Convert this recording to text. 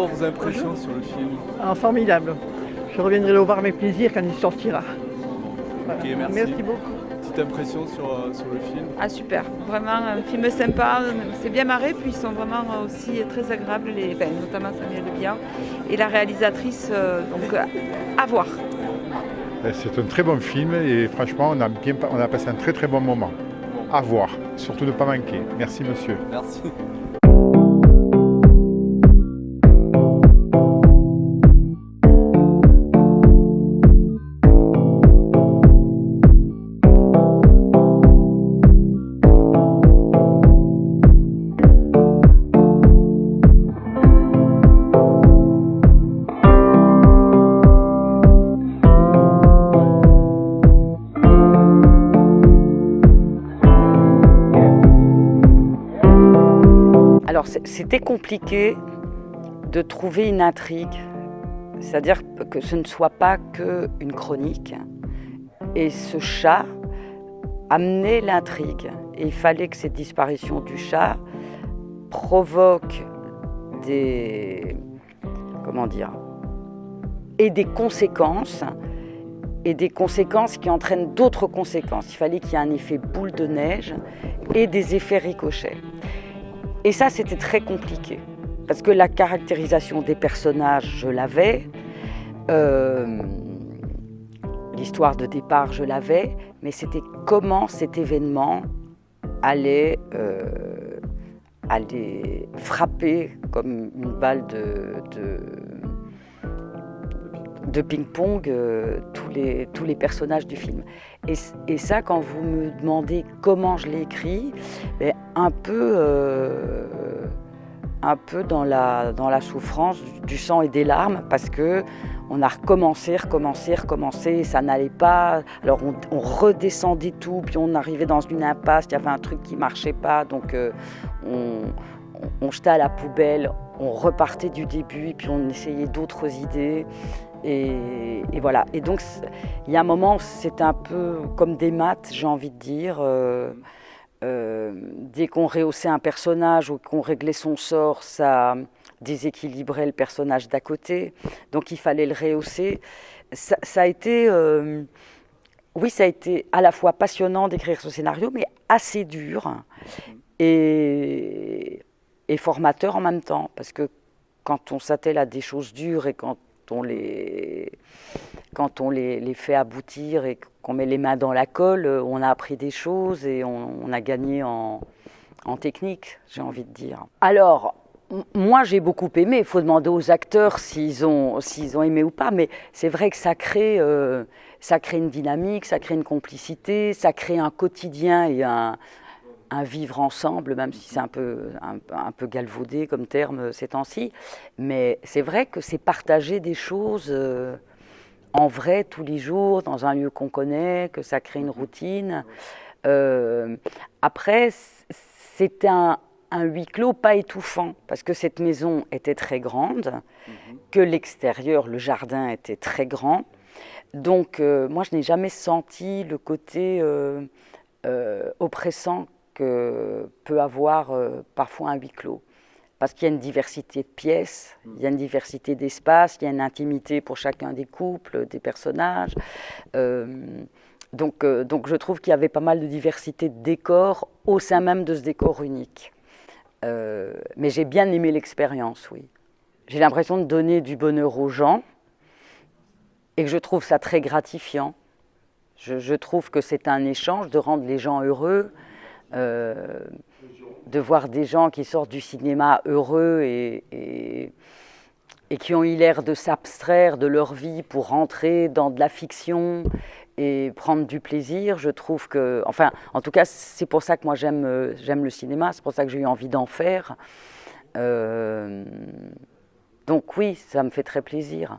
impression sur le film ah, Formidable. Je reviendrai le voir avec plaisir quand il sortira. Ok, merci. Merci beaucoup. Petite impression sur, euh, sur le film Ah super, vraiment un film sympa, c'est bien marré, puis ils sont vraiment aussi très agréables, les, ben, notamment Samuel Le Bihan et la réalisatrice, euh, donc à voir. Ben, C'est un très bon film et franchement, on a, bien, on a passé un très très bon moment. À voir, surtout ne pas manquer. Merci monsieur. Merci. C'était compliqué de trouver une intrigue, c'est-à-dire que ce ne soit pas qu'une chronique. Et ce chat amenait l'intrigue. Et il fallait que cette disparition du chat provoque des... comment dire et des conséquences et des conséquences qui entraînent d'autres conséquences. Il fallait qu'il y ait un effet boule de neige et des effets ricochets. Et ça, c'était très compliqué. Parce que la caractérisation des personnages, je l'avais. Euh, L'histoire de départ, je l'avais. Mais c'était comment cet événement allait, euh, frapper comme une balle de, de ping-pong euh, tous, les, tous les personnages du film. Et, ça, quand vous me demandez comment je l'ai écrit, ben, un peu, euh, un peu dans, la, dans la souffrance du sang et des larmes, parce que on a recommencé, recommencé, recommencé, ça n'allait pas. Alors on, on, redescendait tout, puis on arrivait dans une impasse, il y avait un truc qui marchait pas, donc euh, on, on, jetait à la poubelle, on repartait du début, et puis on essayait d'autres idées. Et, voilà. Et donc, il y a un moment, c'était un peu comme des maths, j'ai envie de dire. Euh, euh, dès qu'on rehaussait un personnage ou qu'on réglait son sort, ça déséquilibrait le personnage d'à côté. Donc, il fallait le rehausser. Ça, ça a été. Euh, oui, ça a été à la fois passionnant d'écrire ce scénario, mais assez dur et, et formateur en même temps. Parce que quand on s'attelle à des choses dures et quand on les, quand on les, les fait aboutir et qu'on met les mains dans la colle, on a appris des choses et on, a gagné en, en technique, j'ai envie de dire. Alors, moi j'ai beaucoup aimé, il faut demander aux acteurs s'ils ont, s'ils ont aimé ou pas, mais c'est vrai que ça crée, euh, ça crée une dynamique, ça crée une complicité, ça crée un quotidien et un, un vivre ensemble, même si c'est un peu, un, un, peu galvaudé comme terme ces temps-ci. Mais c'est vrai que c'est partager des choses euh, en vrai tous les jours, dans un lieu qu'on connaît, que ça crée une routine. Euh, après, c'était un, un huis clos pas étouffant, parce que cette maison était très grande, que l'extérieur, le jardin était très grand. Donc, euh, moi, je n'ai jamais senti le côté euh, euh, oppressant que peut avoir euh, parfois un huis clos. Parce qu'il y a une diversité de pièces, il y a une diversité d'espaces, il y a une intimité pour chacun des couples, des personnages. Euh, donc, euh, donc je trouve qu'il y avait pas mal de diversité de décors au sein même de ce décor unique. Euh, mais j'ai bien aimé l'expérience, oui. J'ai l'impression de donner du bonheur aux gens et que je trouve ça très gratifiant. Je, je trouve que c'est un échange de rendre les gens heureux, euh, de voir des gens qui sortent du cinéma heureux et, qui ont eu l'air de s'abstraire de leur vie pour rentrer dans de la fiction et prendre du plaisir. Je trouve que, enfin, en tout cas, c'est pour ça que moi j'aime j'aime le cinéma, c'est pour ça que j'ai eu envie d'en faire. Euh, donc oui, ça me fait très plaisir.